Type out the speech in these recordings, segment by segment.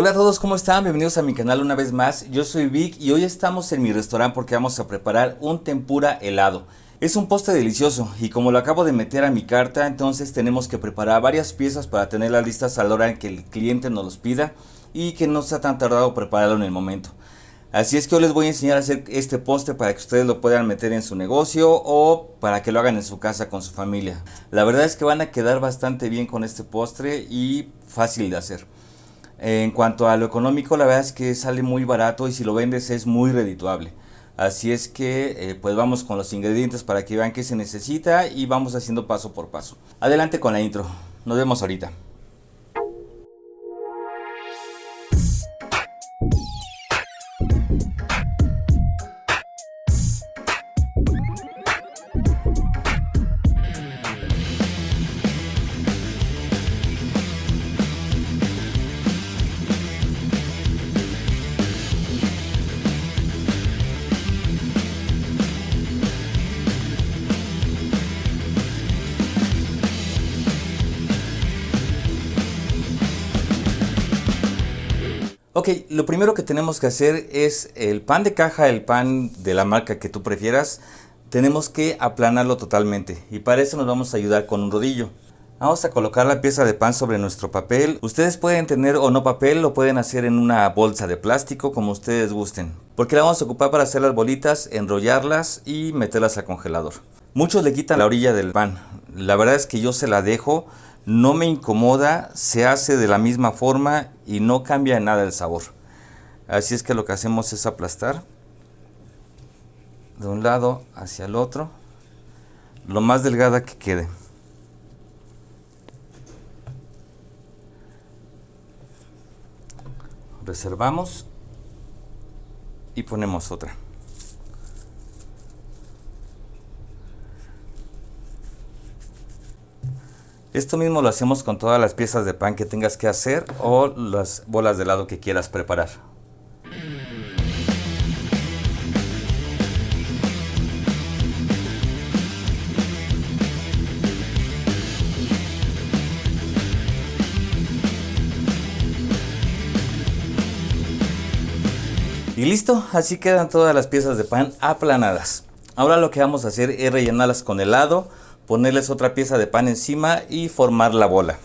Hola a todos, ¿cómo están? Bienvenidos a mi canal una vez más. Yo soy Vic y hoy estamos en mi restaurante porque vamos a preparar un tempura helado. Es un postre delicioso y como lo acabo de meter a mi carta, entonces tenemos que preparar varias piezas para tenerlas listas a la hora en que el cliente nos los pida y que no sea tan tardado prepararlo en el momento. Así es que hoy les voy a enseñar a hacer este postre para que ustedes lo puedan meter en su negocio o para que lo hagan en su casa con su familia. La verdad es que van a quedar bastante bien con este postre y fácil de hacer. En cuanto a lo económico, la verdad es que sale muy barato y si lo vendes es muy redituable. Así es que eh, pues vamos con los ingredientes para que vean qué se necesita y vamos haciendo paso por paso. Adelante con la intro. Nos vemos ahorita. Lo primero que tenemos que hacer es el pan de caja, el pan de la marca que tú prefieras, tenemos que aplanarlo totalmente y para eso nos vamos a ayudar con un rodillo. Vamos a colocar la pieza de pan sobre nuestro papel. Ustedes pueden tener o no papel, lo pueden hacer en una bolsa de plástico como ustedes gusten. Porque la vamos a ocupar para hacer las bolitas, enrollarlas y meterlas al congelador. Muchos le quitan la orilla del pan. La verdad es que yo se la dejo no me incomoda, se hace de la misma forma y no cambia nada el sabor. Así es que lo que hacemos es aplastar de un lado hacia el otro, lo más delgada que quede. Reservamos y ponemos otra. Esto mismo lo hacemos con todas las piezas de pan que tengas que hacer o las bolas de helado que quieras preparar. Y listo, así quedan todas las piezas de pan aplanadas. Ahora lo que vamos a hacer es rellenarlas con helado ponerles otra pieza de pan encima y formar la bola.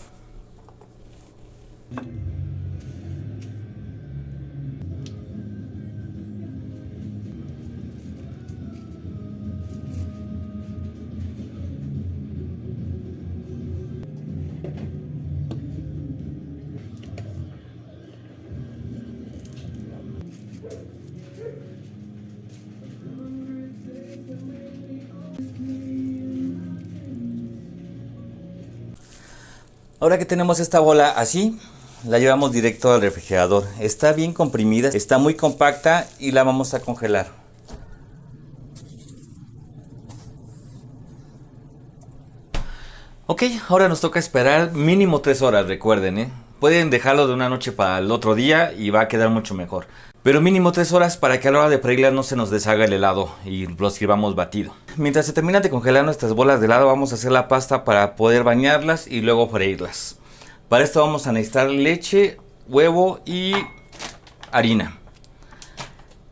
Ahora que tenemos esta bola así, la llevamos directo al refrigerador. Está bien comprimida, está muy compacta y la vamos a congelar. Ok, ahora nos toca esperar mínimo 3 horas, recuerden, ¿eh? Pueden dejarlo de una noche para el otro día y va a quedar mucho mejor. Pero mínimo 3 horas para que a la hora de freírlas no se nos deshaga el helado y lo sirvamos batido. Mientras se terminan de congelar nuestras bolas de helado vamos a hacer la pasta para poder bañarlas y luego freírlas. Para esto vamos a necesitar leche, huevo y harina.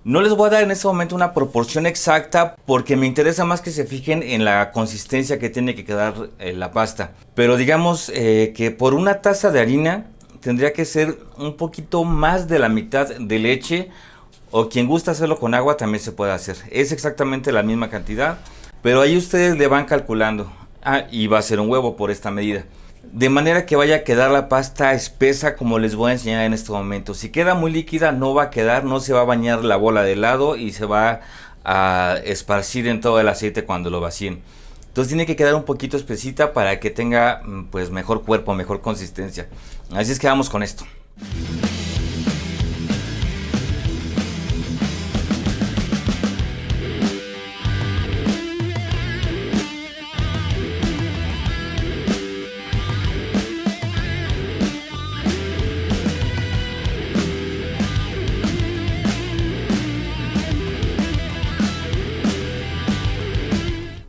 No les voy a dar en este momento una proporción exacta porque me interesa más que se fijen en la consistencia que tiene que quedar eh, la pasta. Pero digamos eh, que por una taza de harina tendría que ser un poquito más de la mitad de leche o quien gusta hacerlo con agua también se puede hacer. Es exactamente la misma cantidad, pero ahí ustedes le van calculando. Ah, y va a ser un huevo por esta medida. De manera que vaya a quedar la pasta espesa como les voy a enseñar en este momento. Si queda muy líquida no va a quedar, no se va a bañar la bola de helado y se va a esparcir en todo el aceite cuando lo vacíen. Entonces tiene que quedar un poquito espesita para que tenga mm, pues mejor cuerpo, mejor consistencia. Así es que vamos con esto.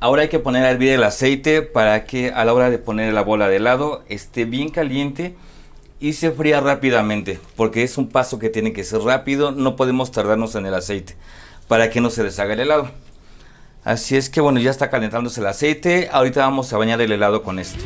Ahora hay que poner a hervir el aceite para que a la hora de poner la bola de helado esté bien caliente y se fría rápidamente, porque es un paso que tiene que ser rápido, no podemos tardarnos en el aceite para que no se deshaga el helado. Así es que bueno, ya está calentándose el aceite, ahorita vamos a bañar el helado con esto.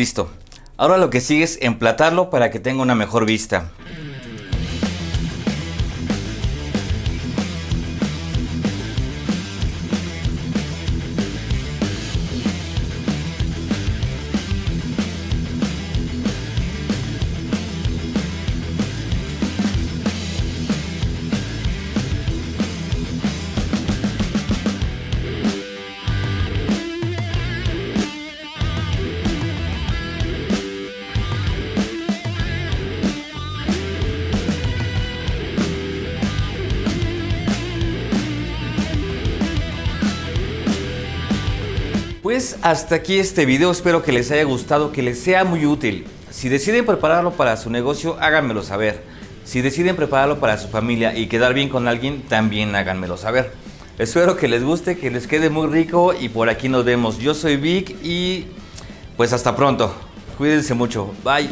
Listo. Ahora lo que sigue es emplatarlo para que tenga una mejor vista. Pues hasta aquí este video, espero que les haya gustado, que les sea muy útil. Si deciden prepararlo para su negocio, háganmelo saber. Si deciden prepararlo para su familia y quedar bien con alguien, también háganmelo saber. Espero que les guste, que les quede muy rico y por aquí nos vemos. Yo soy Vic y pues hasta pronto. Cuídense mucho. Bye.